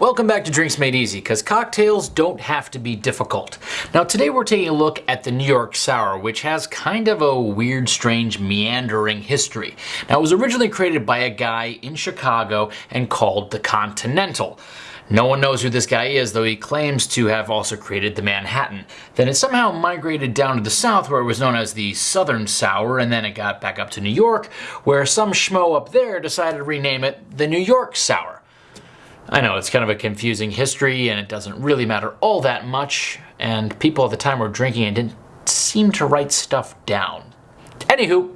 Welcome back to Drinks Made Easy, because cocktails don't have to be difficult. Now today we're taking a look at the New York Sour, which has kind of a weird, strange, meandering history. Now it was originally created by a guy in Chicago and called the Continental. No one knows who this guy is, though he claims to have also created the Manhattan. Then it somehow migrated down to the south where it was known as the Southern Sour, and then it got back up to New York, where some schmo up there decided to rename it the New York Sour. I know it's kind of a confusing history and it doesn't really matter all that much, and people at the time were drinking and didn't seem to write stuff down. Anywho,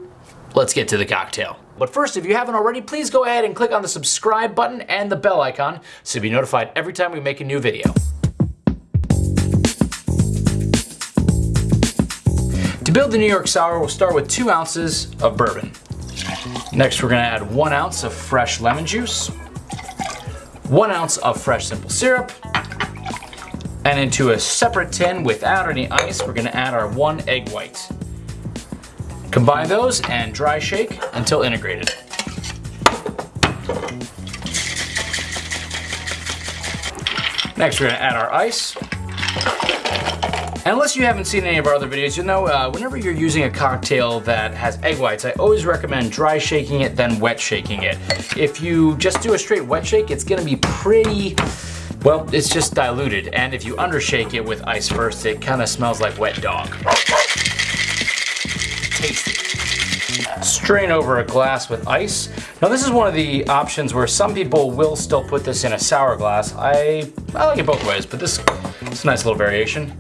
let's get to the cocktail. But first, if you haven't already, please go ahead and click on the subscribe button and the bell icon so you'll be notified every time we make a new video. To build the New York Sour, we'll start with two ounces of bourbon. Next, we're gonna add one ounce of fresh lemon juice, one ounce of fresh simple syrup, and into a separate tin without any ice, we're gonna add our one egg white. Combine those and dry shake until integrated. Next, we're gonna add our ice. Unless you haven't seen any of our other videos, you'll know uh, whenever you're using a cocktail that has egg whites, I always recommend dry shaking it, then wet shaking it. If you just do a straight wet shake, it's gonna be pretty, well, it's just diluted. And if you undershake it with ice first, it kind of smells like wet dog. Tasty. Strain over a glass with ice. Now this is one of the options where some people will still put this in a sour glass. I, I like it both ways, but this is a nice little variation.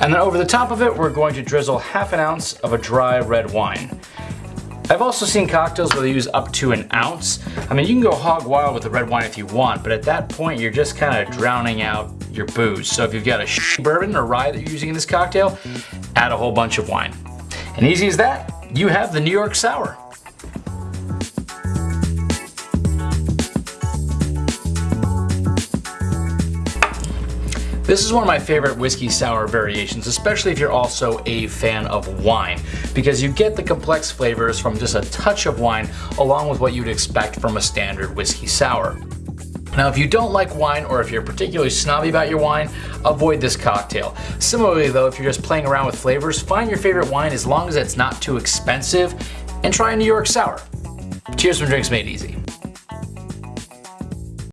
And then over the top of it, we're going to drizzle half an ounce of a dry red wine. I've also seen cocktails where they use up to an ounce. I mean, you can go hog wild with the red wine if you want, but at that point, you're just kind of drowning out your booze. So if you've got a bourbon or rye that you're using in this cocktail, add a whole bunch of wine. And easy as that, you have the New York Sour. This is one of my favorite whiskey sour variations, especially if you're also a fan of wine, because you get the complex flavors from just a touch of wine along with what you'd expect from a standard whiskey sour. Now, if you don't like wine or if you're particularly snobby about your wine, avoid this cocktail. Similarly though, if you're just playing around with flavors, find your favorite wine as long as it's not too expensive and try a New York Sour. Cheers from Drinks Made Easy.